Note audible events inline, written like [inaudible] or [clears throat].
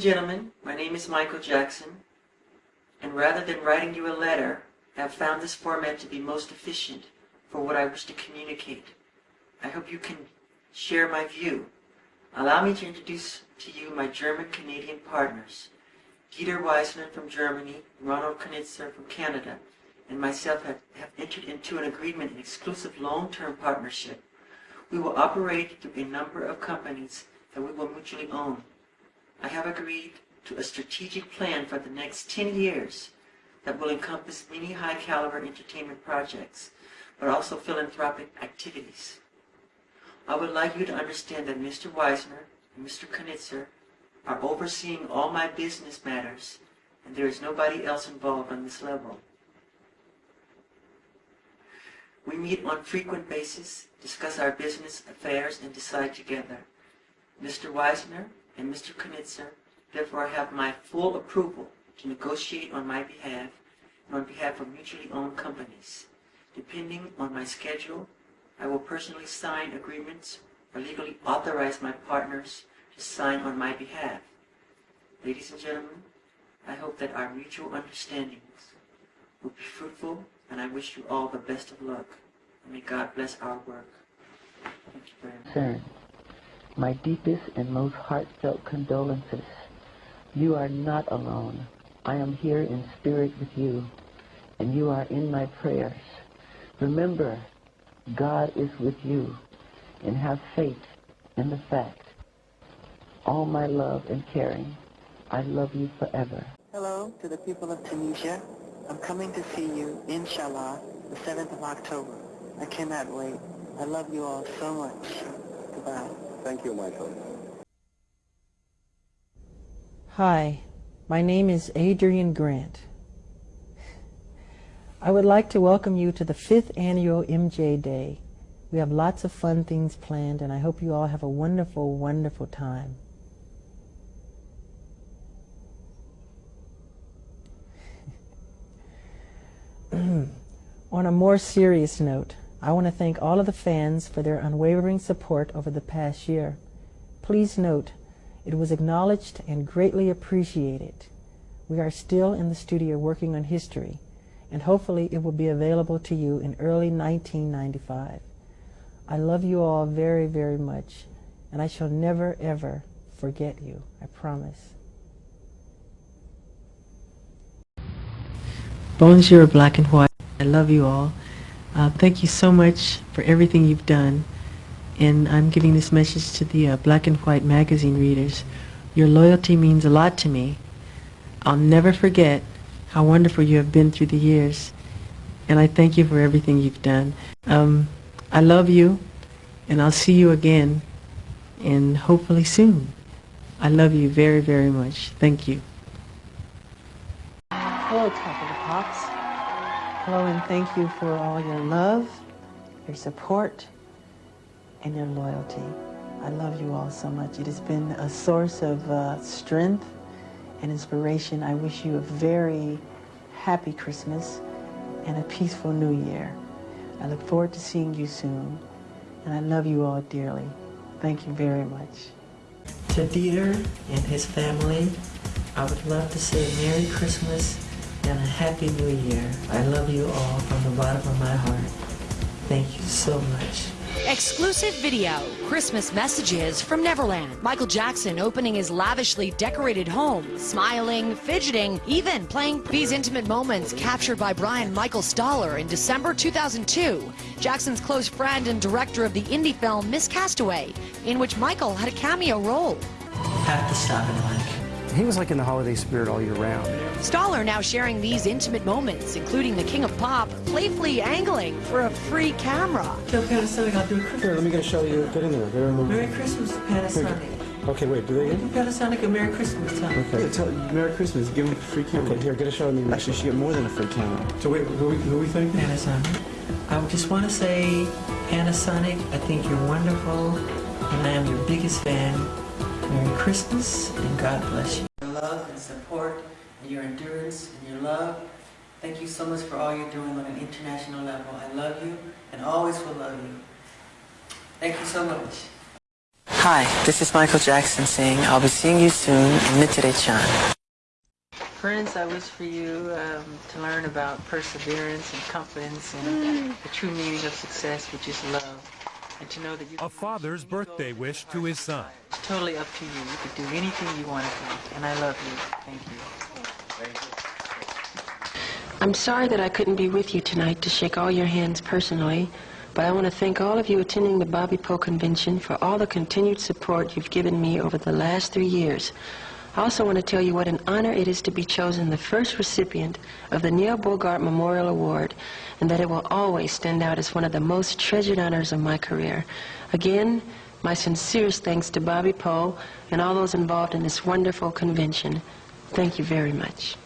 and gentlemen, my name is Michael Jackson, and rather than writing you a letter, I have found this format to be most efficient for what I wish to communicate. I hope you can share my view. Allow me to introduce to you my German-Canadian partners. Dieter Wiesner from Germany, Ronald Konitzer from Canada, and myself have, have entered into an agreement, an exclusive long-term partnership. We will operate through a number of companies that we will mutually own. I have agreed to a strategic plan for the next 10 years that will encompass many high-caliber entertainment projects, but also philanthropic activities. I would like you to understand that Mr. Wiesner and Mr. Konitzer are overseeing all my business matters, and there is nobody else involved on this level. We meet on frequent basis, discuss our business affairs, and decide together. Mr. Wiesner and Mr. Konitzer therefore I have my full approval to negotiate on my behalf and on behalf of mutually owned companies. Depending on my schedule, I will personally sign agreements or legally authorize my partners to sign on my behalf. Ladies and gentlemen, I hope that our mutual understandings will be fruitful, and I wish you all the best of luck. And may God bless our work. Thank you very much. My deepest and most heartfelt condolences. You are not alone. I am here in spirit with you, and you are in my prayers. Remember, God is with you, and have faith in the fact. All my love and caring. I love you forever. Hello to the people of Tunisia. I'm coming to see you, inshallah, the 7th of October. I cannot wait. I love you all so much. Thank you, Michael. Hi, my name is Adrian Grant. I would like to welcome you to the fifth annual MJ Day. We have lots of fun things planned, and I hope you all have a wonderful, wonderful time. [clears throat] On a more serious note, I want to thank all of the fans for their unwavering support over the past year. Please note, it was acknowledged and greatly appreciated. We are still in the studio working on history, and hopefully it will be available to you in early 1995. I love you all very, very much, and I shall never, ever forget you. I promise. Bonjour, black and white. I love you all. Uh, thank you so much for everything you've done. And I'm giving this message to the uh, Black and White magazine readers. Your loyalty means a lot to me. I'll never forget how wonderful you have been through the years. And I thank you for everything you've done. Um, I love you, and I'll see you again, and hopefully soon. I love you very, very much. Thank you. Hello, Top of the Pops. Hello, and thank you for all your love, your support, and your loyalty. I love you all so much. It has been a source of uh, strength and inspiration. I wish you a very happy Christmas and a peaceful New Year. I look forward to seeing you soon, and I love you all dearly. Thank you very much. To Dieter and his family, I would love to say Merry Christmas and a Happy New Year. I love you all from the bottom of my heart. Thank you so much. Exclusive video, Christmas messages from Neverland. Michael Jackson opening his lavishly decorated home, smiling, fidgeting, even playing these intimate moments captured by Brian Michael Stoller in December 2002. Jackson's close friend and director of the indie film Miss Castaway, in which Michael had a cameo role. Have to stop. He was like in the holiday spirit all year round. Stoller now sharing these intimate moments, including the King of Pop playfully angling for a free camera. Tell Panasonic I'll do a Christmas. Here, let me get show you. Get in there. Get in there. Merry Christmas, Panasonic. Okay, wait. Do they? Do Panasonic a Merry Christmas time. Okay. Yeah, tell, Merry Christmas. Give him a free camera. Okay, here. Get a shot of me. Actually, she get more than a free camera. So wait, who, who we think? Panasonic. I just want to say, Panasonic, I think you're wonderful, and I am your biggest fan. Merry Christmas, and God bless you. Your love and support, and your endurance and your love. Thank you so much for all you're doing on an international level. I love you, and always will love you. Thank you so much. Hi, this is Michael Jackson saying I'll be seeing you soon in Nichirechan. Friends, I wish for you um, to learn about perseverance and confidence and the true meaning of success, which is love. And to know that you A father's birthday wish to his son. It's totally up to you. You can do anything you want to do. And I love you. Thank you. I'm sorry that I couldn't be with you tonight to shake all your hands personally, but I want to thank all of you attending the Bobby Poe Convention for all the continued support you've given me over the last three years. I also want to tell you what an honor it is to be chosen the first recipient of the Neil Bogart Memorial Award, and that it will always stand out as one of the most treasured honors of my career. Again, my sincerest thanks to Bobby Poe and all those involved in this wonderful convention. Thank you very much.